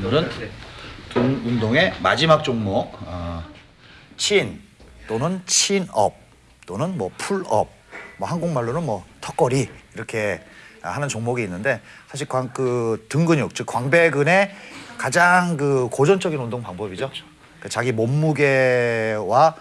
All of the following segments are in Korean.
오늘은 등 운동의 마지막 종목 어, chin 또는 chin-up 또는 뭐 pull-up 뭐 한국말로는 뭐 턱걸이 이렇게 하는 종목이 있는데 사실 광, 그 등근육 즉 광배근의 가장 그 고전적인 운동 방법이죠. 그 자기 몸무게와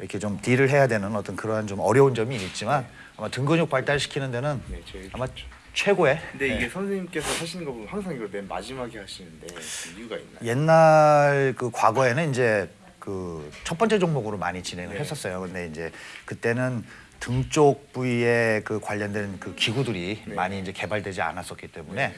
이렇게 좀 deal을 해야 되는 어떤 그러한 좀 어려운 점이 있지만 아마 등근육 발달시키는 데는 네, 아마 최고의 근데 네. 이게 선생님께서 하시는 거 보면 항상 이걸 맨 마지막에 하시는데 그 이유가 있나요? 옛날 그 과거에는 이제 그 첫 번째 종목으로 많이 진행을 네. 했었어요. 근데 이제 그때는 등 쪽 부위에 그 관련된 그 기구들이 네. 많이 이제 개발되지 않았었기 때문에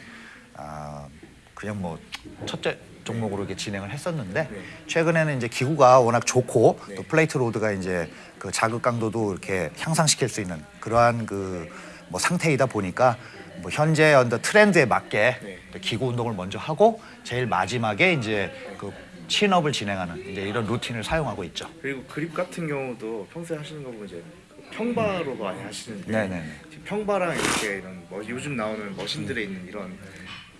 아 그냥 뭐 첫째 종목으로 이렇게 진행을 했었는데 네. 최근에는 이제 기구가 워낙 좋고 네. 또 플레이트 로드가 이제 그 자극 강도도 이렇게 향상시킬 수 있는 그러한 그 뭐 상태이다 보니까 뭐 현재 언더 트렌드에 맞게 네. 또 기구 운동을 먼저 하고 제일 마지막에 이제 그 친업을 진행하는 이제 이런 루틴을 사용하고 있죠. 그리고 그립 같은 경우도 평소에 하시는 거 보면 이제 그 평바로 많이 하시는데. 지금 평바랑 이렇게 이런 뭐 요즘 나오는 머신들에 있는 이런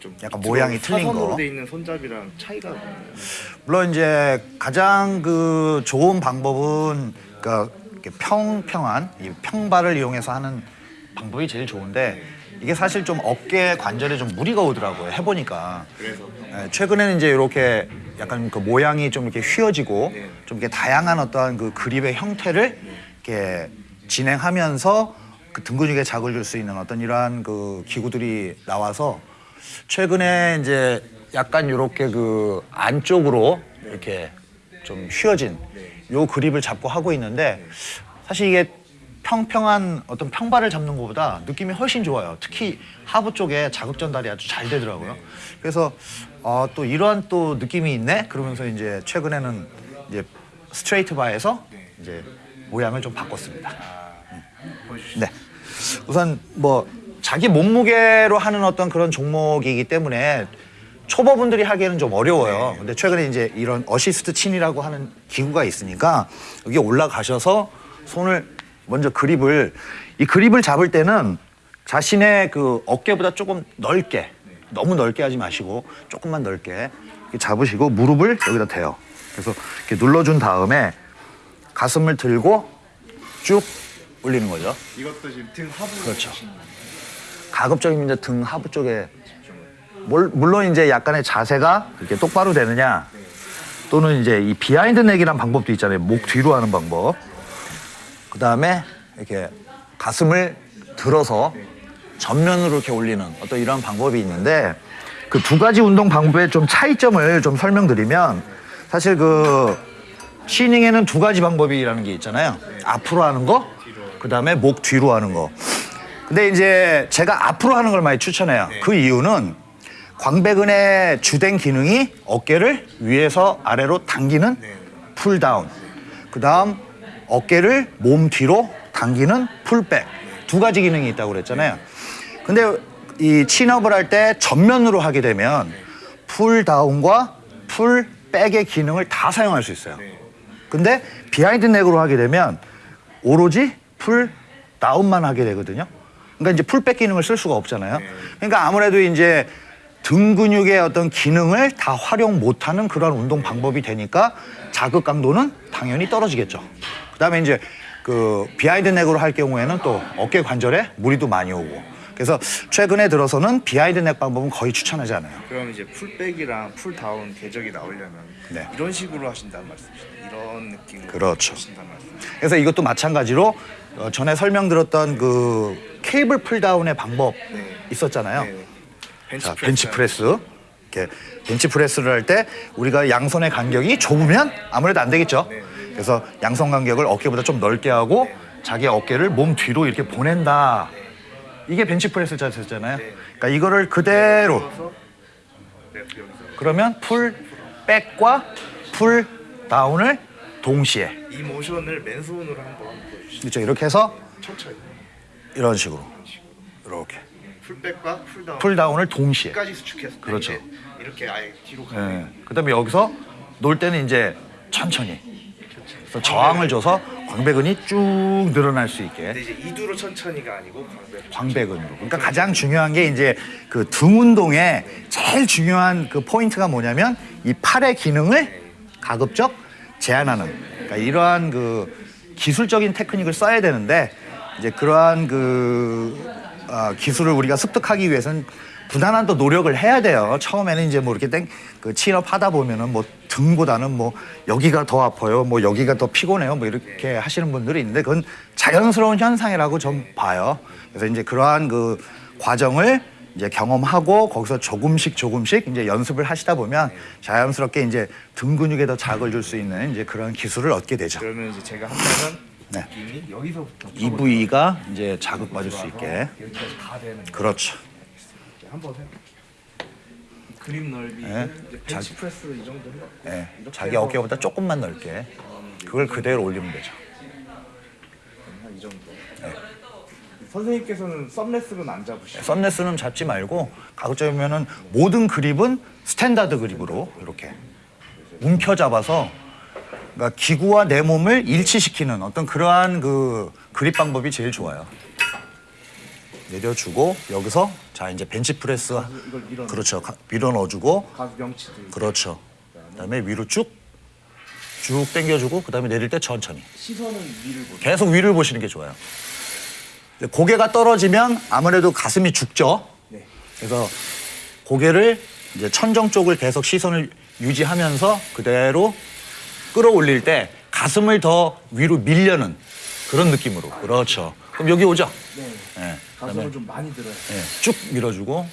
좀 약간 모양이 틀린 거. 돼 있는 손잡이랑 차이가? 물론 이제 가장 그 좋은 방법은 그러니까 평평한 이 평발을 이용해서 하는 방법이 제일 좋은데 이게 사실 좀 어깨 관절에 좀 무리가 오더라고요. 해보니까. 예, 최근에는 이제 이렇게 약간 그 모양이 좀 이렇게 휘어지고 네. 좀 이렇게 다양한 어떠한 그 그립의 형태를 이렇게 진행하면서 그 등 근육에 자극을 줄 수 있는 어떤 이러한 그 기구들이 나와서 최근에 이제 약간 이렇게 그 안쪽으로 이렇게 좀 휘어진 요 그립을 잡고 하고 있는데 사실 이게 평평한 어떤 평발을 잡는 것보다 느낌이 훨씬 좋아요. 특히 하부 쪽에 자극 전달이 아주 잘 되더라고요. 그래서 어, 또 이러한 또 느낌이 있네. 그러면서 이제 최근에는 이제 스트레이트 바에서 이제 모양을 좀 바꿨습니다. 보여주시죠. 네. 우선 뭐 자기 몸무게로 하는 어떤 그런 종목이기 때문에 초보분들이 하기에는 좀 어려워요. 근데 최근에 이제 이런 어시스트 친이라고 하는 기구가 있으니까 여기 올라가셔서 손을 먼저 그립을 이 그립을 잡을 때는 자신의 그 어깨보다 조금 넓게 너무 넓게 하지 마시고 조금만 넓게 잡으시고 무릎을 여기다 대요. 그래서 이렇게 눌러준 다음에 가슴을 들고 쭉 올리는 거죠. 이것도 지금 등 하부 그렇죠. 가급적이면 이제 등 하부 쪽에 물- 물론 이제 약간의 자세가 이렇게 똑바로 되느냐 또는 이제 이 behind neck이라는 방법도 있잖아요. 목 뒤로 하는 방법. 그 다음에 이렇게 가슴을 들어서 전면으로 이렇게 올리는 어떤 이런 방법이 있는데 그 두 가지 운동 방법의 좀 차이점을 좀 설명드리면 사실 그 chinning에는 두 가지 방법이라는 게 있잖아요. 앞으로 하는 거, 그 다음에 목 뒤로 하는 거. 근데 이제 제가 앞으로 하는 걸 많이 추천해요. 그 이유는 광배근의 주된 기능이 어깨를 위에서 아래로 당기는 pull down. 그 다음 어깨를 몸 뒤로 당기는 pull back. 두 가지 기능이 있다고 그랬잖아요. 근데 이 chin-up을 할 때 전면으로 하게 되면 풀다운과 풀백의 기능을 다 사용할 수 있어요. 근데 behind neck으로 하게 되면 오로지 pull down만 하게 되거든요. 그러니까 이제 pull back 기능을 쓸 수가 없잖아요. 그러니까 아무래도 이제 등 근육의 어떤 기능을 다 활용 못하는 그런 운동 방법이 되니까 자극 강도는 당연히 떨어지겠죠. 그다음에 이제 그 behind neck으로 할 경우에는 또 어깨 관절에 무리도 많이 오고. 그래서 최근에 들어서는 behind neck 방법은 거의 추천하지 않아요. 그럼 이제 pull back이랑 pull down 궤적이 나오려면 네. 이런 식으로 하신다는 말씀이시죠? 이런 느낌으로 그렇죠. 하신다는 말씀. 그래서 이것도 마찬가지로 어, 전에 설명드렸던 그 케이블 pull down의 방법 네. 있었잖아요. 네. 벤치 자, 프레스. 벤치 프레스. 이렇게 벤치 프레스를 할 때 우리가 양손의 간격이 좁으면 아무래도 안 되겠죠. 네. 그래서 양손 간격을 어깨보다 좀 넓게 하고 자기 어깨를 몸 뒤로 이렇게 보낸다. 이게 벤치 프레스 자세잖아요. 그러니까 이거를 그대로 네, 그러면 pull back과 pull down을 동시에 이 모션을 맨손으로 한번 보여주시죠. 그렇죠. 이렇게 해서 천천히. 이런 식으로 이렇게 풀백과 풀다운. 풀다운을 동시에. 까지 수축해서 그렇죠. 이렇게 아예 뒤로 가는 예. 그다음에 여기서 놀 때는 이제 천천히 그래서 저항을 줘서 광배근이 쭉 늘어날 수 있게 근데 이제 이두로 천천히가 아니고 광배. 광배근으로. 그러니까 가장 중요한 게 이제 그 등 운동에 제일 중요한 그 포인트가 뭐냐면 이 팔의 기능을 가급적 제한하는. 그러니까 이러한 그 기술적인 테크닉을 써야 되는데 이제 그러한 그 어, 기술을 우리가 습득하기 위해서는 부단한 또 노력을 해야 돼요. 처음에는 이제 뭐 이렇게 땡 그 친업 하다 보면은 뭐 등보다는 뭐 여기가 더 아파요. 뭐 여기가 더 피곤해요. 뭐 이렇게 하시는 분들이 있는데 그건 자연스러운 현상이라고 좀 봐요. 그래서 이제 그러한 그 과정을 이제 경험하고 거기서 조금씩 조금씩 이제 연습을 하시다 보면 자연스럽게 이제 등 근육에 더 자극을 줄 수 있는 이제 그런 기술을 얻게 되죠. 그러면 이제 제가 한다면 네. 여기서부터 이 부위가 이제 자극 받을 수 있게. 여기까지 다 되는 거. 그렇죠. 한번 해. 그립 넓이 네. 벤치 프레스 이 정도 해갖고 예, 이렇게 자기 어깨보다 조금만 넓게 그걸 그대로 올리면 되죠. 한 이 정도. 네. 선생님께서는 thumbless는 안 잡으시고 썸네스는 잡지 말고 가급적이면은 모든 그립은 standard 그립으로 이렇게 움켜 잡아서 그러니까 기구와 내 몸을 일치시키는 어떤 그러한 그 그립 방법이 제일 좋아요. 내려주고 여기서 자 이제 벤치 프레스 이걸 밀어 그렇죠 가- 밀어 넣어주고 그렇죠. 그다음에 위로 쭉쭉 당겨주고 그다음에 내릴 때 천천히. 시선은 위를 보죠. 계속 위를 보시는 게 좋아요. 고개가 떨어지면 아무래도 가슴이 죽죠. 네. 그래서 고개를 이제 천정 쪽을 계속 시선을 유지하면서 그대로 끌어올릴 때 가슴을 더 위로 밀려는 그런 느낌으로. 그렇죠. 그럼 여기 오죠. 네. 예. 가슴을 좀 많이 들어요. 예, 쭉 밀어주고.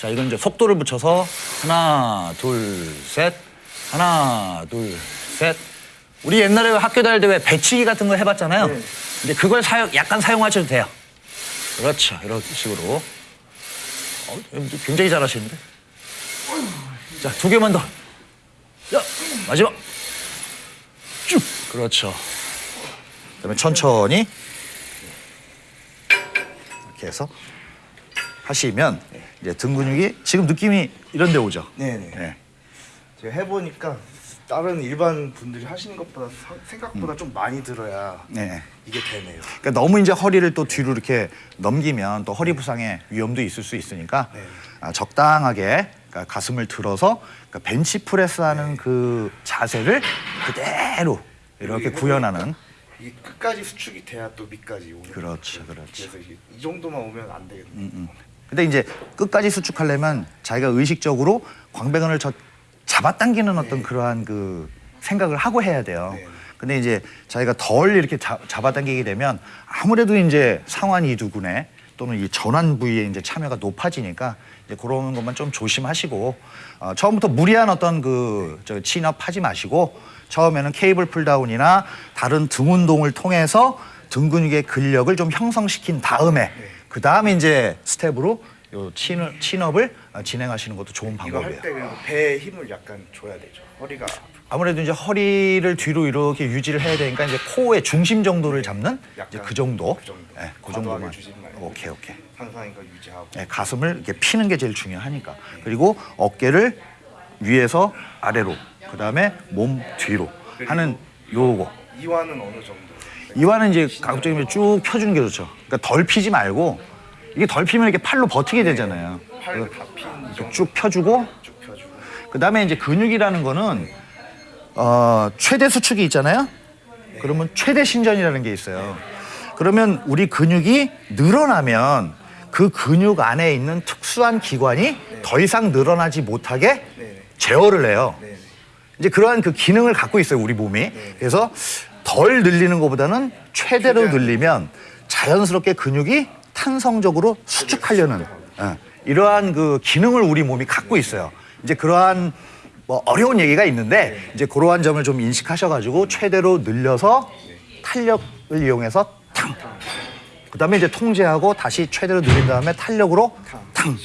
자, 이건 이제 속도를 붙여서 하나, 둘, 셋. 하나, 둘, 셋. 우리 옛날에 학교 다닐 때 왜 배치기 같은 거 해봤잖아요. 네. 이제 그걸 사용, 약간 사용하셔도 돼요. 그렇죠. 이런 식으로. 어, 굉장히 잘하시는데. 자, 두 개만 더. 자, 마지막. 쭉. 그렇죠. 그다음에 천천히 이렇게 해서 하시면 이제 등 근육이 지금 느낌이 이런 데 오죠. 네네. 네. 제가 해보니까 다른 일반 분들이 하시는 것보다 사- 생각보다 좀 많이 들어야 네. 이게 되네요. 그러니까 너무 이제 허리를 또 뒤로 이렇게 넘기면 또 허리 부상의 위험도 있을 수 있으니까 네. 아, 적당하게 그러니까 가슴을 들어서 그러니까 벤치 프레스하는 그 자세를 그대로 이렇게 구현하는 이게 끝까지 수축이 돼야 또 밑까지 오는. 그렇죠, 그렇죠. 그래서 이 정도만 오면 안 되겠네. 근데 이제 끝까지 수축하려면 자기가 의식적으로 광배근을 저 잡아당기는 어떤 그러한 그 생각을 하고 해야 돼요. 네. 근데 이제 자기가 덜 이렇게 잡, 잡아당기게 되면 아무래도 이제 상완 이두근에 또는 이 전완 부위에 이제 참여가 높아지니까 이제 그런 것만 좀 조심하시고 어, 처음부터 무리한 어떤 그저 chin-up 하지 마시고 처음에는 케이블 pull down이나 다른 등 운동을 통해서 등 근육의 근력을 좀 형성시킨 다음에 그 다음에 이제 스텝으로 요 chin-up, chin-up을 어, 진행하시는 것도 좋은 이거 방법이에요. 할때 배에 힘을 약간 줘야 되죠. 허리가 아무래도 이제 허리를 뒤로 이렇게 유지를 해야 되니까 이제 코어 중심 정도를 잡는 이제 그 정도. 그 정도. 예, 그 정도만. 오케이, 오케이. 항상 이거 유지하고. 예, 가슴을 이렇게 피는 게 제일 중요하니까. 그리고 어깨를 위에서 아래로, 그 다음에 몸 뒤로 하는 요거. 이완은 어느 정도? 이완은 이제 가급적이면 쭉 펴주는 게 좋죠. 그러니까 덜 피지 말고 이게 덜 피면 이렇게 팔로 버티게 되잖아요. 팔을 다핀 쭉 펴주고 쭉 펴주고. 그 다음에 이제 근육이라는 거는 어, 최대 수축이 있잖아요. 그러면 최대 신전이라는 게 있어요. 그러면 우리 근육이 늘어나면 그 근육 안에 있는 특수한 기관이 더 이상 늘어나지 못하게. 제어를 해요. 이제 그러한 그 기능을 갖고 있어요, 우리 몸이. 그래서 덜 늘리는 것보다는 최대로. 늘리면 자연스럽게 근육이 탄성적으로 수축하려는 예, 이러한 그 기능을 우리 몸이 갖고 있어요. 이제 그러한 뭐 어려운 얘기가 있는데 이제 그러한 점을 좀 인식하셔가지고 최대로 늘려서 탄력을 이용해서 탕. 그다음에 이제 통제하고 다시 최대로 늘린 다음에 탄력으로 탕.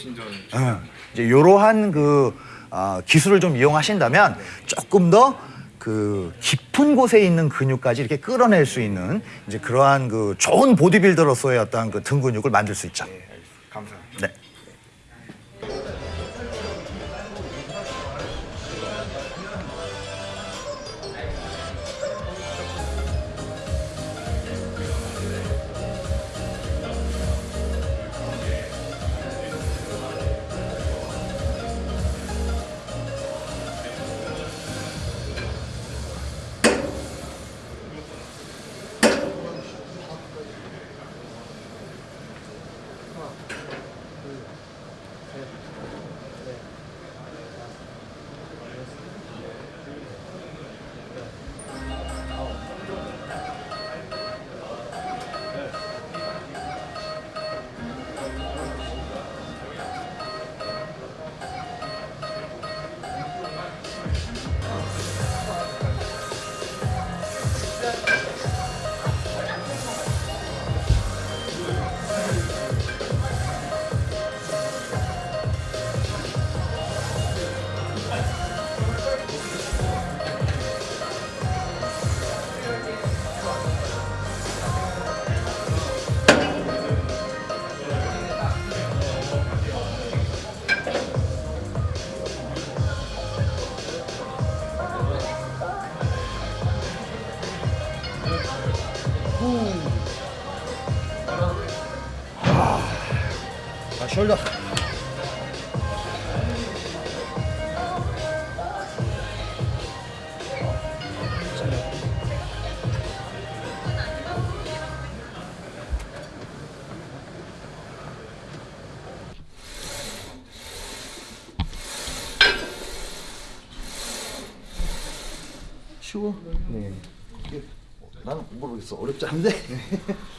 예, 이제 이러한 그 아, 기술을 좀 이용하신다면 조금 더 그 깊은 곳에 있는 근육까지 이렇게 끌어낼 수 있는 이제 그러한 그 좋은 보디빌더로서의 어떤 그 등 근육을 만들 수 있죠. 쉬워? 네. 난 모르겠어. 어렵지 않은데?